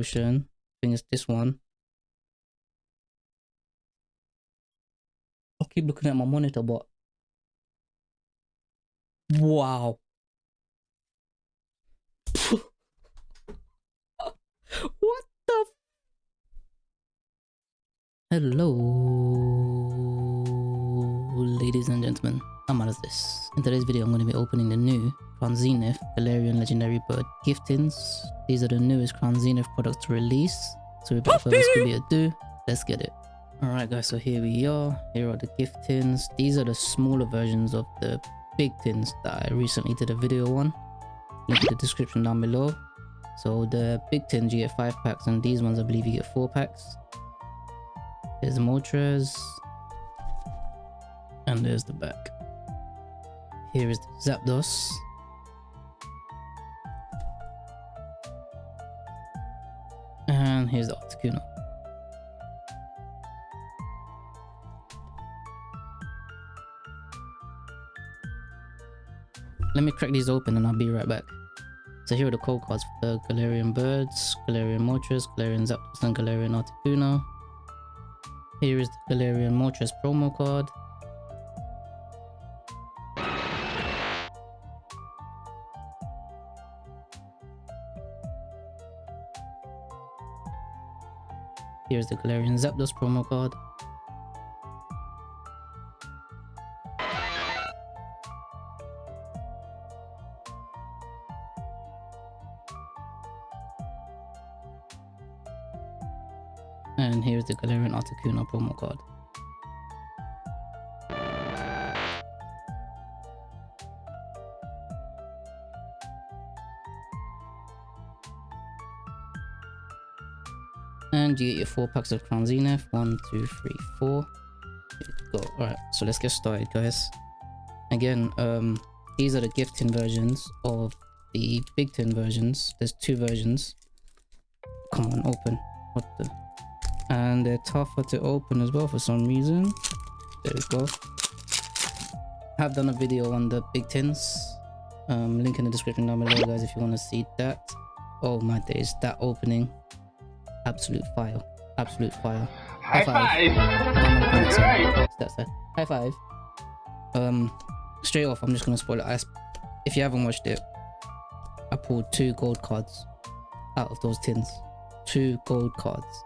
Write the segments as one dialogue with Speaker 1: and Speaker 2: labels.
Speaker 1: I think it's this one. I keep looking at my monitor, but wow. what the? Hello, ladies and gentlemen. I'm this. In today's video, I'm going to be opening the new Crown Zenith Galarian Legendary Bird gift tins. These are the newest Crown Zenith products to release. So without further ado, let's get it. Alright guys, so here we are. Here are the gift tins. These are the smaller versions of the big tins that I recently did a video on. Link in the description down below. So the big tins you get 5 packs and these ones I believe you get 4 packs. There's Moltres. And there's the back. Here is the Zapdos. And here's the Articuno. Let me crack these open and I'll be right back. So here are the code cards for the Galarian Birds, Galarian Moltres, Galarian Zapdos and Galarian Articuno. Here is the Galarian Moltres promo card. Here's the Galarian Zapdos promo card. And here's the Galarian Articuno promo card. And you get your four packs of Crown Zenith. One, two, three, four. Go. Alright, so let's get started, guys. Again, um, these are the gift tin versions of the big tin versions. There's two versions. Come on, open. What the? and they're tougher to open as well for some reason there we go I have done a video on the big tins um, link in the description down below guys if you want to see that oh my days that opening absolute fire absolute fire
Speaker 2: high, five,
Speaker 1: five. that's that high five um straight off i'm just gonna spoil it I, if you haven't watched it i pulled two gold cards out of those tins two gold cards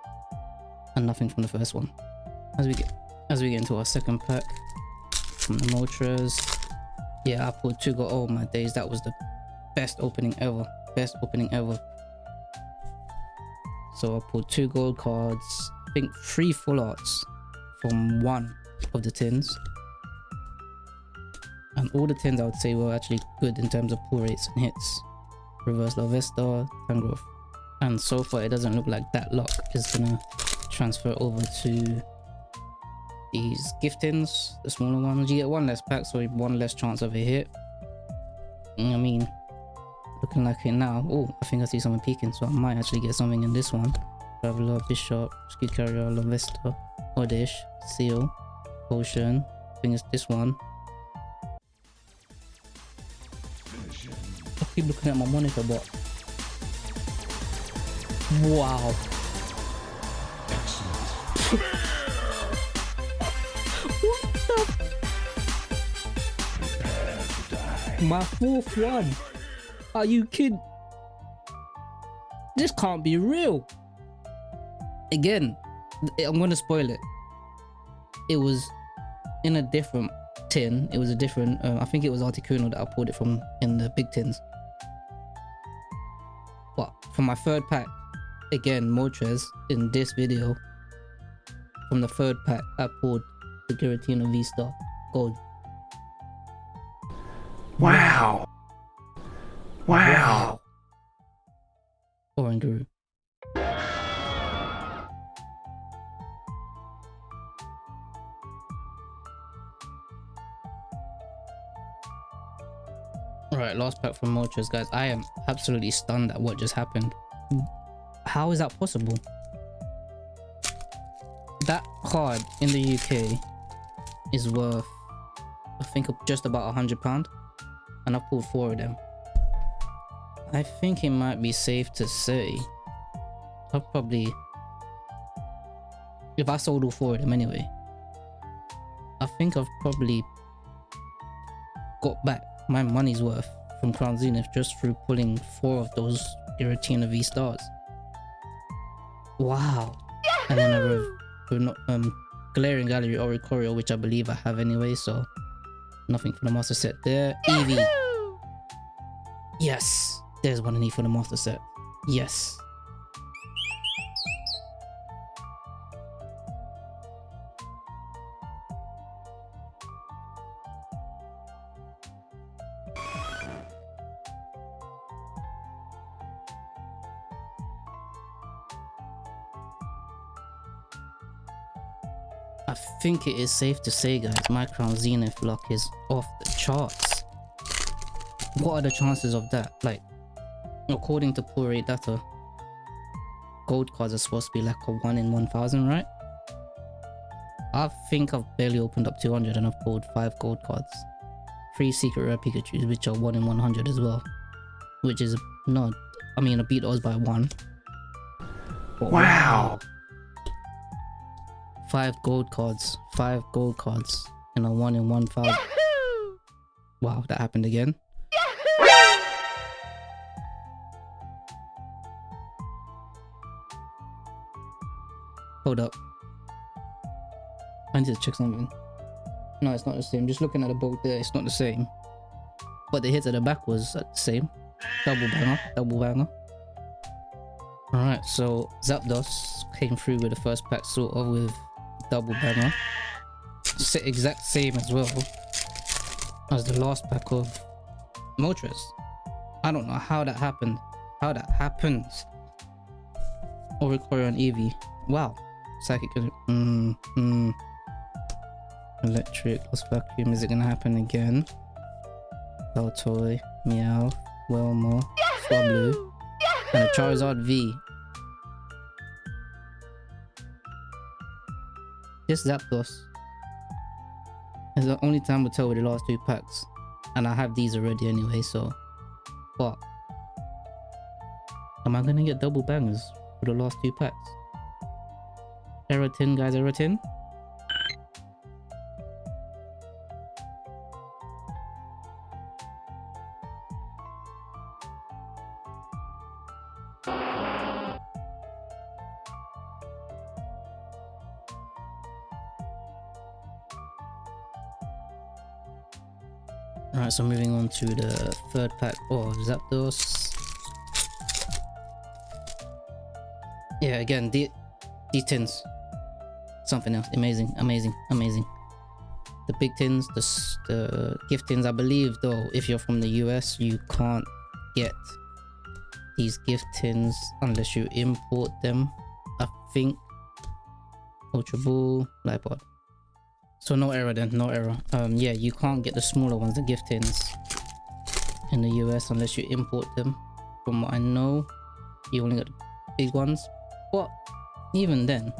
Speaker 1: and nothing from the first one. As we get as we get into our second pack from the Moltres. Yeah, I pulled two go oh my days, that was the best opening ever. Best opening ever. So I pulled two gold cards, I think three full arts from one of the tins. And all the tins I would say were actually good in terms of pull rates and hits. Reverse Larvesta, Tangrowth. And so far it doesn't look like that luck is gonna transfer over to these giftings, the smaller ones. You get one less pack, so one less chance of a hit. I mean, looking like it now. Oh, I think I see someone peeking, so I might actually get something in this one. Traveler, Bishop, Ski Carrier, Larvesta, Oddish, Seal, Potion. I think it's this one. I keep looking at my monitor, but wow. My fourth one. Are you kidding? This can't be real. Again, I'm gonna spoil it. It was in a different tin. It was a different. Uh, I think it was Articuno that I pulled it from in the big tins. But for my third pack, again Moltres in this video. From the third pack, I pulled the Giratina V-Star Gold.
Speaker 2: Wow. Wow.
Speaker 1: Oranguru. Alright, last pack from Moltres, guys. I am absolutely stunned at what just happened. How is that possible? That card in the UK is worth, I think, just about a hundred pound and I've pulled four of them. I think it might be safe to say I'll probably if I sold all four of them anyway, I think I've probably got back my money's worth from Crown Zenith just through pulling four of those Giratina V stars. Wow. And then I have not um Galarian Gallery Oricorio, which I believe I have anyway, so nothing for the master set there. Eevee. Yes. There's one I need for the master set. Yes. I think it is safe to say guys, my Crown Zenith luck is off the charts. What are the chances of that? Like, according to pool rate data, gold cards are supposed to be like a 1 in 1000, right? I think I've barely opened up 200 and I've pulled 5 gold cards. 3 secret rare Pikachus which are 1 in 100 as well. Which is not, I mean I beat those by 1.
Speaker 2: But wow!
Speaker 1: Five gold cards. Five gold cards. And a one in one thousand. Wow, that happened again. Hold up. I need to check something. No, it's not the same. Just looking at the boat there, it's not the same. But the hits at the back was the same. Double banger, double banger. Alright, so Zapdos came through with the first pack sort of with double banger. Exact same as well as the last pack of Moltres. I don't know how that happened. How that happens. Oricorio and Eevee. Wow. Psychic. Mm, mm. Electric. Lost Vacuum. Is it gonna happen again? Baltoy. Meow. Wilma. Swablu. And a Charizard V. Just Zapdos. It's the only time we'll tell with the last two packs. And I have these already anyway, so... What? Am I gonna get double bangers for the last two packs? Eratin, guys, Eratin? Alright, so moving on to the third pack of Zapdos. Yeah, again, the, these tins. Something else. Amazing, amazing, amazing. The big tins, the, the gift tins, I believe though, if you're from the US, you can't get these gift tins unless you import them. I think. Ultra Ball, Lipod. So no error then, no error. Um, yeah, you can't get the smaller ones, the gift tins, in the US unless you import them. From what I know, you only got the big ones. But even then,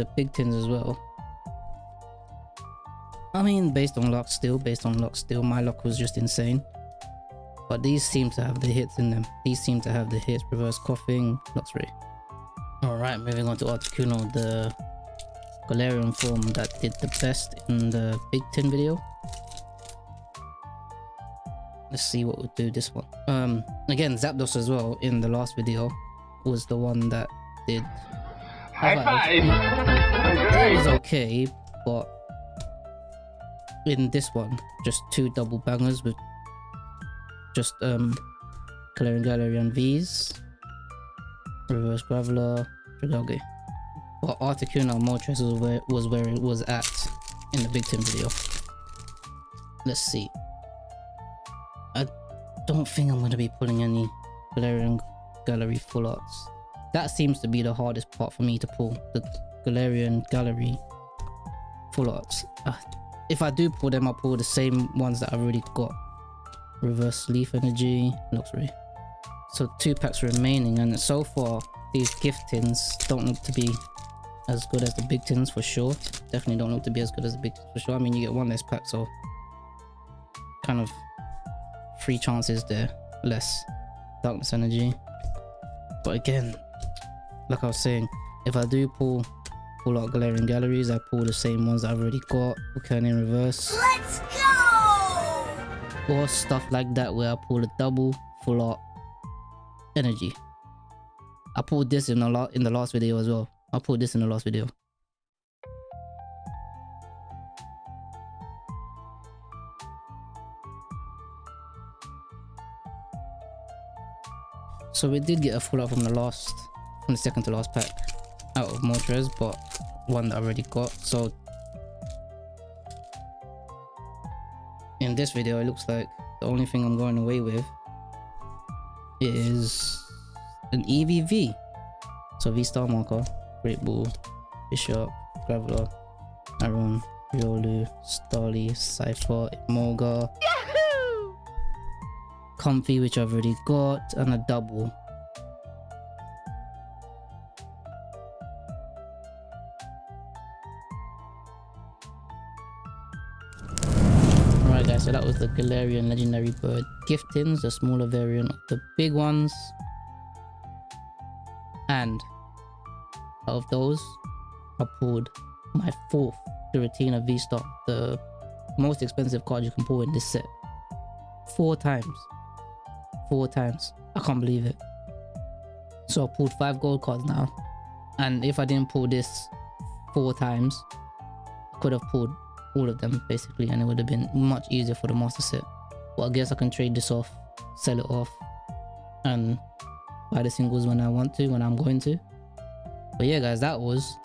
Speaker 1: the big tins as well. I mean, based on luck still, based on luck still, my luck was just insane. But these seem to have the hits in them. These seem to have the hits, reverse Koffing, Luxray. Alright, moving on to Articuno, the Galarian form that did the best in the Big Tin video. Let's see what we'll do this one. Um, again, Zapdos as well in the last video was the one that did.
Speaker 2: High five!
Speaker 1: It was okay, but in this one, just two double bangers with just um, Galarian Galarian V's, Reverse Graveler, Dragalge. But Articuno Moltres was where, was where it was at in the Big Tin video. Let's see. I don't think I'm going to be pulling any Galarian Gallery full arts. That seems to be the hardest part for me to pull. The Galarian Gallery full arts. Uh, if I do pull them, I'll pull the same ones that I've already got. Reverse Leaf Energy, Luxray. So two packs remaining and so far these gift tins don't look to be as good as the big tins for sure. Definitely don't look to be as good as the big tins for sure. I mean, you get one less pack, so kind of three chances there, less darkness energy. But again, like I was saying, if I do pull pull out Galarian Galleries, I pull the same ones I've already got, Volcanion in reverse.
Speaker 3: Let's go!
Speaker 1: Or stuff like that where I pull a double full art energy. I pulled this in the lot in the last video as well. I pulled this in the last video. So we did get a full art from the last, from the second to last pack out of Moltres, but one that I already got. So in this video, it looks like the only thing I'm going away with is an Eevee. So V-Star Marker, Great Ball, Bishop, Graveler, Aron, Riolu, Starly, Cypher, Emolga, Comfey, which I've already got, and a double. So that was the Galarian Legendary Bird giftings, the smaller variant of the big ones. And out of those, I pulled my fourth Giratina V-Star, the most expensive card you can pull in this set. Four times. Four times. I can't believe it. So I pulled five gold cards now. And if I didn't pull this four times, I could have pulled all of them basically and it would have been much easier for the master set. But I guess I can trade this off, sell it off, and buy the singles when I want to, when I'm going to. But yeah guys, that was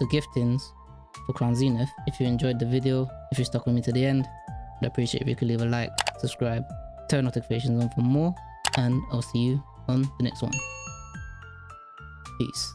Speaker 1: the giftings for Crown Zenith. If you enjoyed the video, if you stuck with me to the end, I'd appreciate if you could leave a like, subscribe, turn notifications on for more, and I'll see you on the next one. Peace.